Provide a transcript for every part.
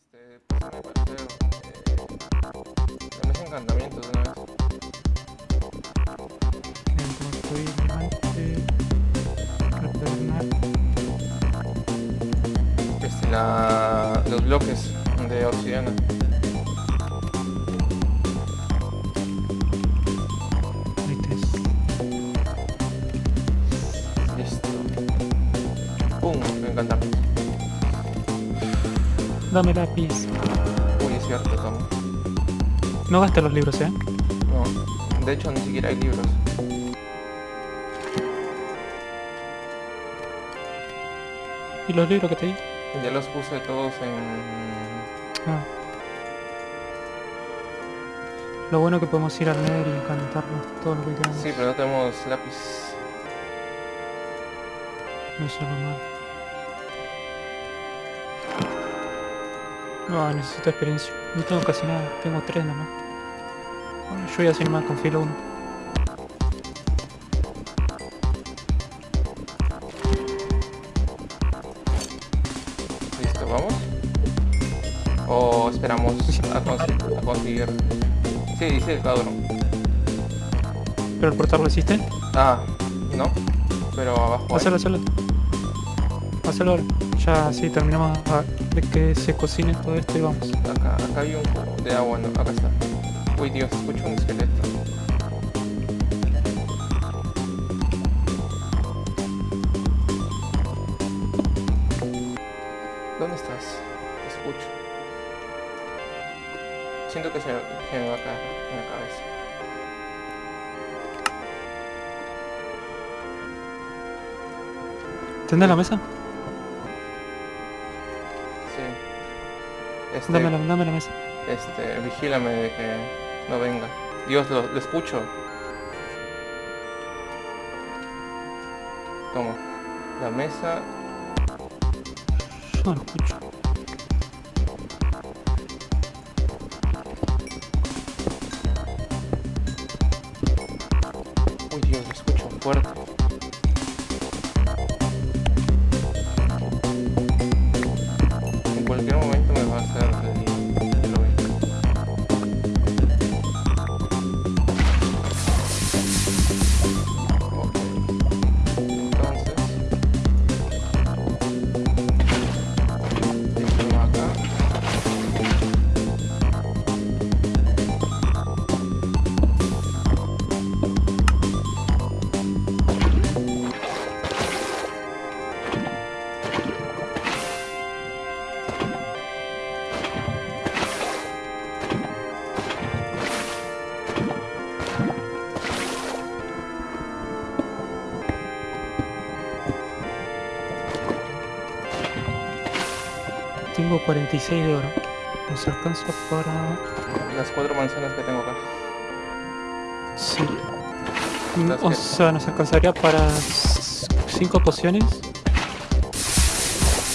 Este, el paseo. Eh, dame ese encantamiento de una. Este, la, los bloques de obsidiana. Listo. Pum, encantamiento. Dame lápiz. Uy, es cierto, toma. No gastes los libros, eh. No, de hecho ni siquiera hay libros. ¿Y los libros que te di? Ya los puse todos en... Ah. Lo bueno que podemos ir al Nether y encantarlo, todo lo que queramos. Sí, pero no tenemos lápiz. No es lo malo. No, necesito experiencia. No tengo casi nada, tengo tres nomás. Bueno, yo voy a hacer más con filo 1. Listo, ¿vamos? O esperamos a, consi- a conseguir... Sí, dice cada uno. ¿Pero el portal lo hiciste? Ah, no. Pero abajo hay. Hacelo, hacelo. Hacelo ahora. Ya sí, terminamos de que se cocine todo esto y vamos. Acá, acá hay un de agua, no, acá está. Uy Dios, escucho un esqueleto. ¿Dónde estás? Escucho. Siento que se, que me va a caer en la cabeza. ¿Tendés la mesa? Este, Dame la, dame la mesa. este, vigílame de que no venga. Dios, lo, lo escucho. Toma. La mesa. Yo no lo escucho. Tengo 46 de oro. Nos alcanza para... Las cuatro manzanas que tengo acá. Sí. Las O que- sea, nos alcanzaría para 5 pociones.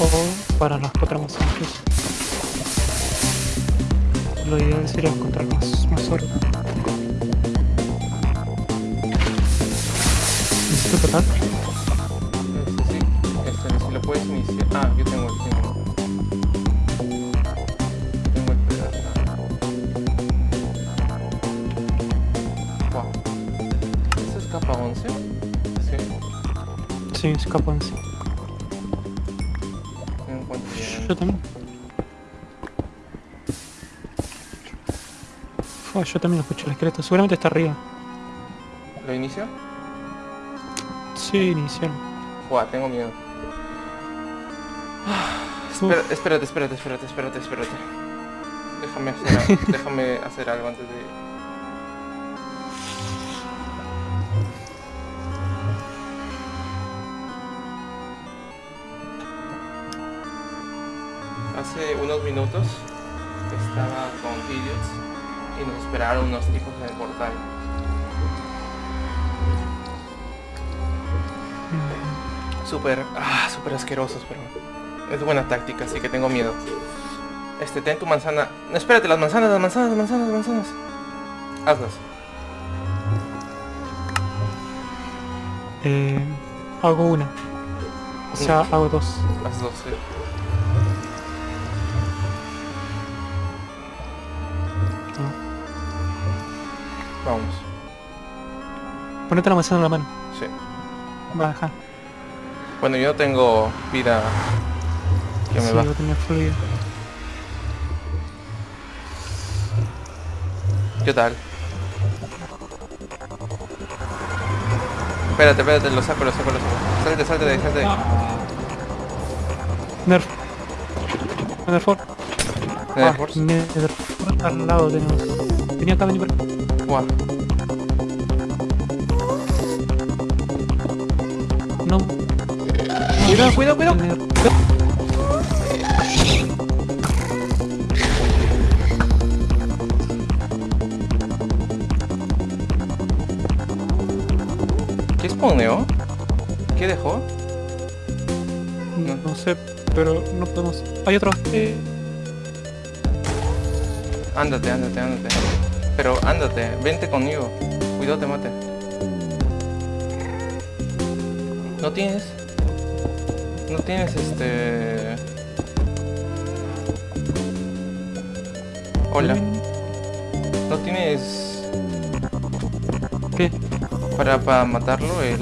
O para las cuatro manzanas. Lo ideal sería encontrar más, más oro. ¿Necesito total? Sí, Sí, escapanse. no encuentro bien. Yo también. Fua, yo también lo escucho el esqueleto. Seguramente está arriba. ¿Lo inicio? Sí, inicial. Buah, tengo miedo. Espera, espérate, espérate, espérate, espérate, espérate. Déjame hacer, déjame hacer algo antes de... Hace unos minutos estaba con Idiots y nos esperaron unos tipos en el portal. Súper, ah, súper asquerosos, pero es buena táctica, así que tengo miedo. Este, ten tu manzana. No, espérate, las manzanas, las manzanas, las manzanas, las manzanas. Hazlas. Eh, hago una. O sea, hago dos. Las dos, sí. Vamos. Ponete la manzana en la mano. Sí. Baja. Bueno, yo tengo vida que me sí, va. voy a tener fluido. ¿Qué tal? Espérate, espérate, lo saco, lo saco, lo saco. Salte, salte de ahí, salte de ahí. Nerf. Netherfort. Nether Ah. Netherfort al lado tenemos. Venía acá, vení por. Guau. No. Cuidado, cuidado, cuidado. ¿Qué spawneó? ¿Qué dejó? No, no sé, pero no podemos. Hay otro. Eh, Ándate, ándate, ándate. Pero ándate, vente conmigo. Cuidado te mate. ¿No tienes? ¿No tienes este...? Hola. ¿No tienes ¿Qué? para, para matarlo el...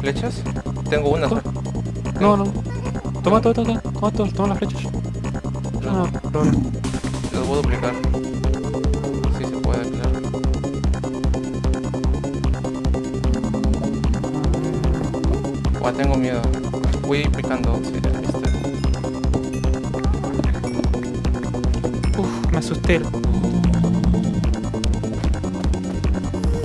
flechas? Tengo una. No, no. Toma, toma, toma, toma, toma, toma las flechas. No. Los voy a duplicar. Sí se puede, claro. Buah, tengo miedo. Voy picando. Sí, este. Uf, me asusté.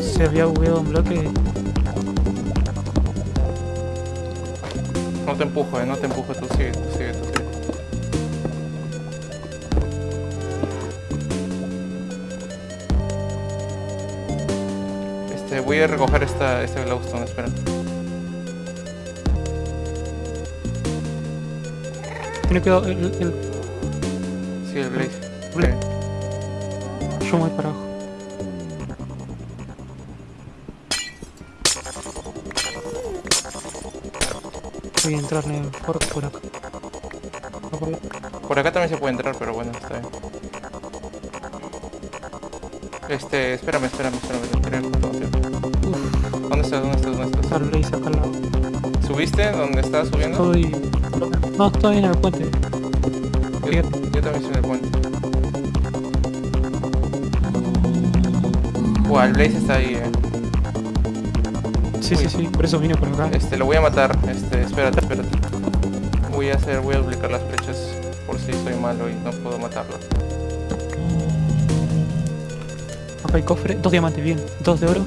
Se había bugueado un bloque. No te empujo, eh, no te empujo, tú sigue, tú sigue, tú sigue. Este, voy a recoger esta, este glowstone, espera. Tiene cuidado, el, el, Sí, el blaze. Bla- Ok. yo voy para abajo. Voy a entrar en el por acá. No, por ahí. Por acá también se puede entrar, pero bueno, está bien. Este, espérame, espérame, espérame, espérame, ¿Dónde estás? ¿Dónde estás? ¿Dónde está estás? acá al lado. ¿Subiste? ¿Dónde estás subiendo? Estoy... No, estoy en el puente. Yo, también estoy en el puente. Buah, el Blaze está ahí, eh. Sí, Uy. sí, sí, por eso vine por acá. Este, lo voy a matar. Este, espérate, espérate. Voy a hacer, voy a duplicar las flechas por si soy malo y no puedo matarlo. Acá hay cofre, dos diamantes, bien, dos de oro.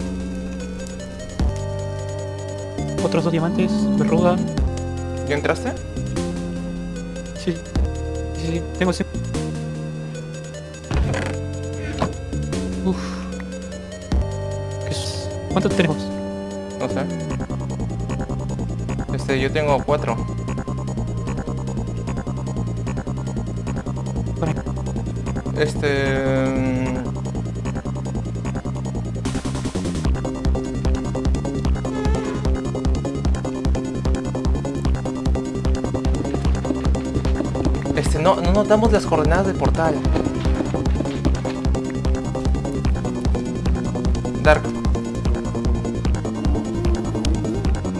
Otros dos diamantes, de ruda. ¿Ya entraste? Sí, sí, sí, tengo ese. Uf. ¿Qué es? ¿Cuántos tenemos? No sé. Este, yo tengo cuatro. Este... no, no nos damos las coordenadas del portal. Dark.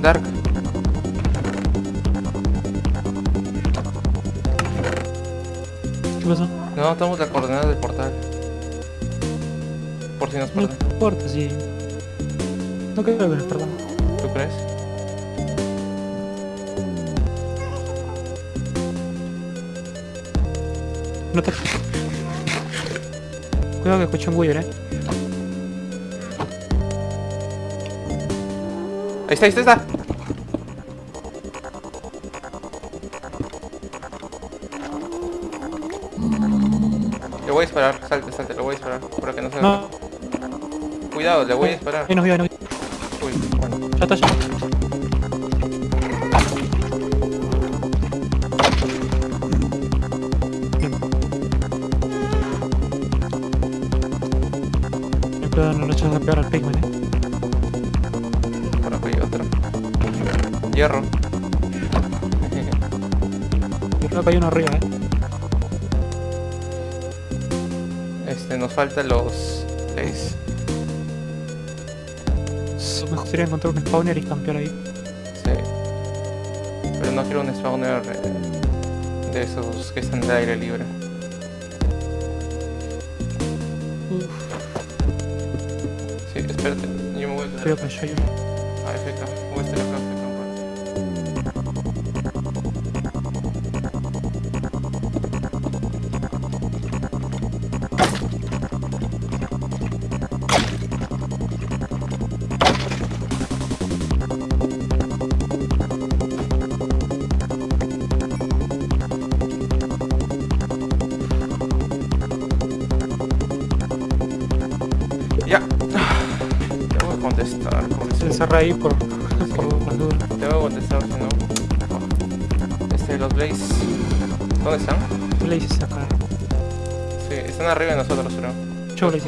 Dark. ¿Qué pasó? No nos damos las coordenadas del portal. Por si nos No perdemos. importa, sí. No creo que nos perdamos. ¿Tú crees? No te... Cuidado que escucho un Wither, eh. Ahí está, ahí está, ahí está. Le voy a disparar, salte, salte, le voy a disparar para que no se... No, Cuidado, le voy a disparar. ahí nos vio, ahí nos vio. Uy, bueno. Ya está, ya echas a pegar al pigment. Por acá hay otro. Hierro. Yo creo que hay uno arriba, eh. Este, nos faltan los... Sí, Mejor sería encontrar un spawner y campear ahí. Sí. Pero no quiero un spawner eh, de esos que están de aire libre. Sí, Тепер йому витрати. Приятно, що. А, ефекта. Вистрілка. Encerra ahí por, por dudas. Tengo que contestar, si no. Este, los Blaze. ¿Dónde están? Blaze acá. Sí, están arriba de nosotros, creo. Yo Blaze.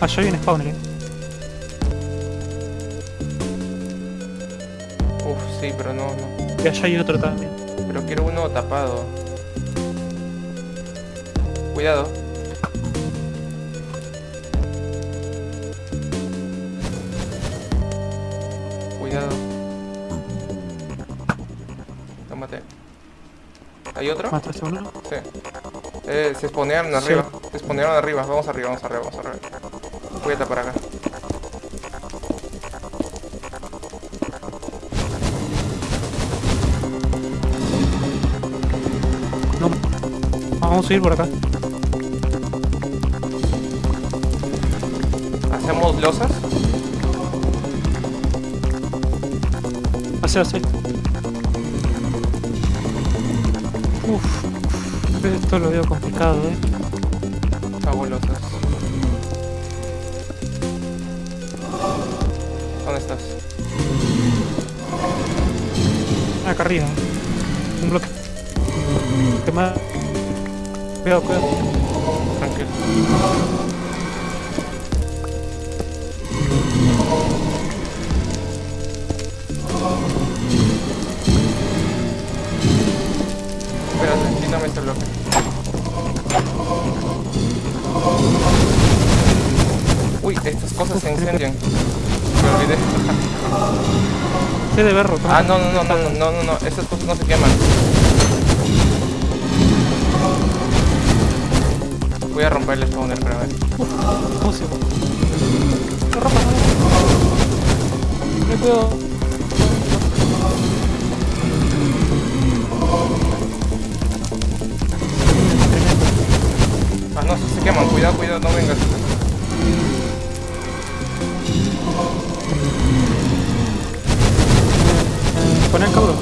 Allá hay un spawner, eh. Uf, sí, pero no, no. Y allá hay otro también. Pero quiero uno tapado. Cuidado. Cuidado. Tómate. ¿Hay otro? ¿Mataste uno? Sí. Eh, se spawnearon Sí. arriba. Se spawnearon arriba. Vamos arriba, vamos arriba, vamos arriba. Voy a tapar acá. No. Vamos a ir por acá. Hacemos losas. Hacia hacia. Uf. Esto lo veo complicado, eh. Losas. ¿Dónde estás? Acá arriba. Un bloque. Te Cuidado, cuidado. Tranquilo. Uy, estas cosas se incendian. Me olvidé. Se debe rotar. Ah, no, no, no, no, no, no, no, estas cosas no se queman. Voy a romper el spawner para ver. ¿Cómo se va? No rompa, no. Me cuido. No, se queman, cuidado, cuidado, no vengas. Ponen cabrón.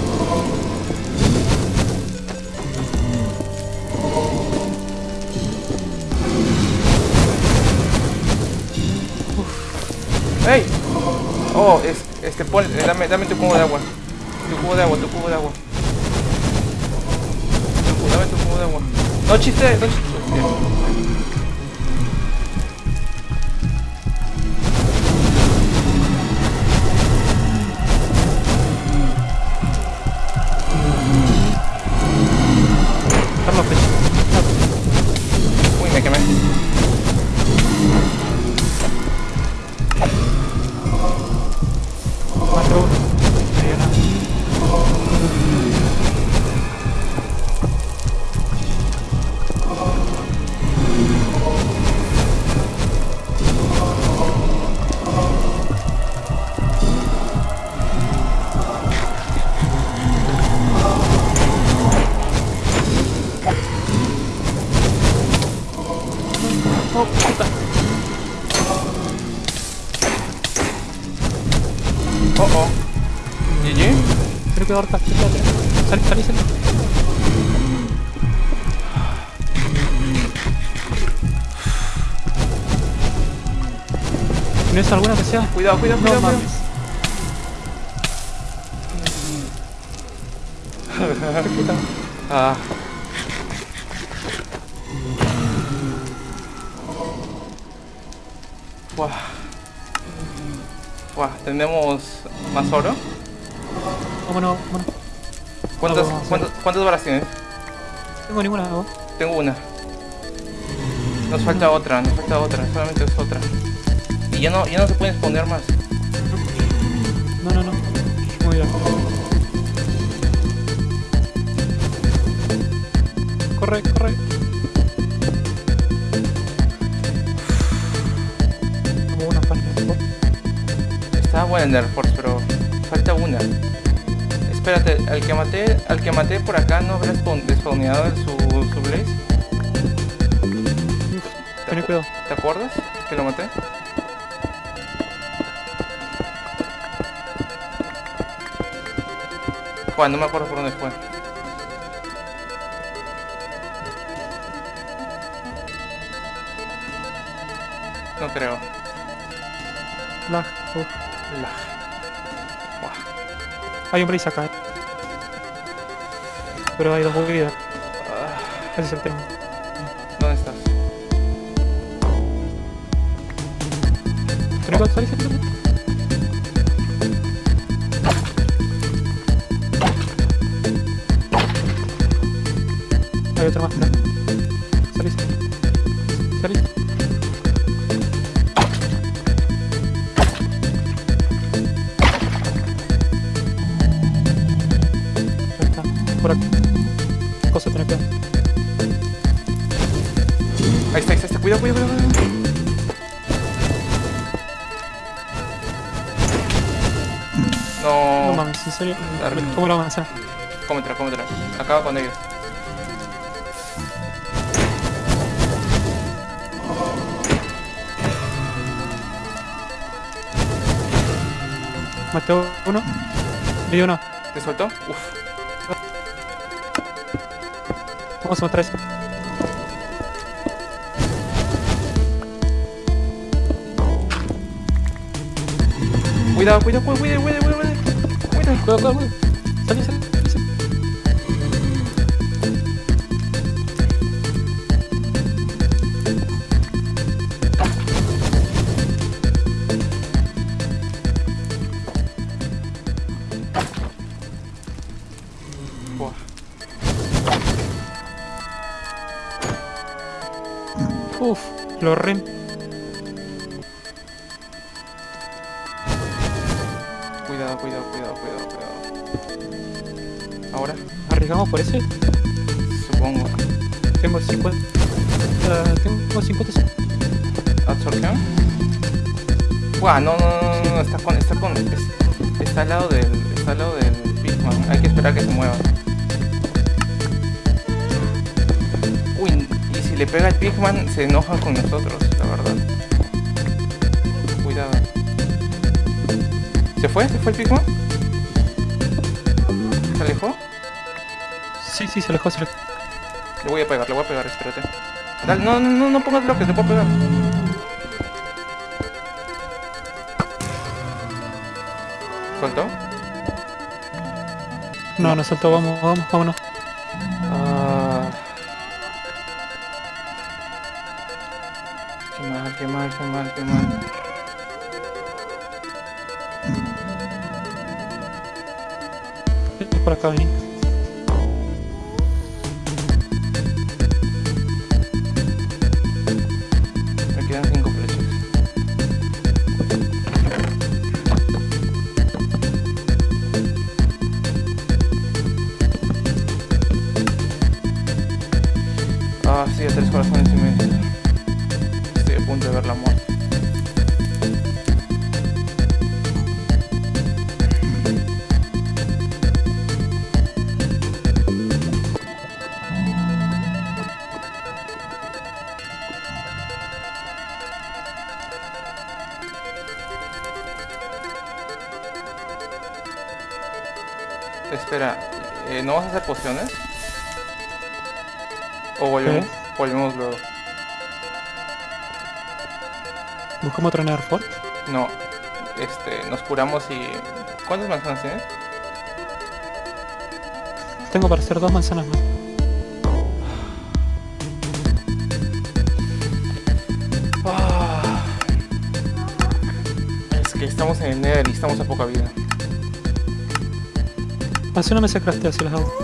¡Ey! Oh, es, este, pon, eh, dame, dame tu cubo de agua. Tu cubo de agua, tu cubo de agua. Tu cubo, dame tu cubo de agua. No chiste, no chiste. ね。Que ahorca. Salí, salí, salí. ¿Tienes alguna que sea? Cuidado, cuidado, No cuidado. cuidado. mames. Puta. Ah. Buah. Buah, tenemos más oro. Vámonos, vámonos. ¿Cuántas, cuántas, cuántas balas tienes? Tengo ninguna, ¿no? Tengo una. Nos falta otra, nos falta otra, solamente es otra. Y ya no, ya no se pueden exponer más. No, no, no. Muy bien. Corre, corre. Como una parte. Estaba buena en Air Force, pero falta una. Espérate, al que maté, al que maté por acá no habrá spawn- despawneado su, su blaze. ¿Te, acu-. ¿Te acuerdas que lo maté? Juan, no me acuerdo por dónde fue. No creo. Lag. Hay un blaze acá, eh. Pero hay dos vidas. Ah, Ese es el tema. ¿Dónde estás? ¿Ten cuidado? ¿Salís? salís, salís. Hay otro más, serio. Darle. Tomo la manzana. cómetela, cómetela. Acaba con ellos. Maté uno. Vi uno. ¿Te soltó? Uf. Vamos a matar a ese. Cuidado, cuidado, cuidado, cuidado, cuidado, cuidado. Cuidado. Cuidado, cuidado. Uf, lo rem. Cuidado, cuidado, cuidado, cuidado, cuidado. Ahora, ¿Arriesgamos por ese? supongo. Tengo 50. eh, tengo 50. ¿Absorción? Buah, no, no, no, no, no, está con, está con, es- está al lado del, está al lado del Pigman. Hay que esperar que se mueva. Uy, y si le pega el Pigman, se enojan con nosotros, la verdad. ¿Se fue? ¿Se fue el Pigman? ¿Se alejó? Sí, sí, se alejó, se alejó. Le voy a pegar, le voy a pegar, espérate. Dale, no, no, no, pongas bloques, le puedo pegar. ¿Soltó? No, no saltó, vamos, vamos, vámonos. Ah. Qué mal, qué mal, qué mal, qué mal. Por acá, vení. Me quedan cinco flechas. Ah, sí, tres corazones pociones? ¿O volvemos, volvemos luego? Buscamos otro Nether Fort. No, este, nos curamos y... ¿Cuántas manzanas tienes? Tengo para hacer dos manzanas más. Ah. Es que estamos en el Nether y estamos a poca vida. Hace una mesa craftea si las hago.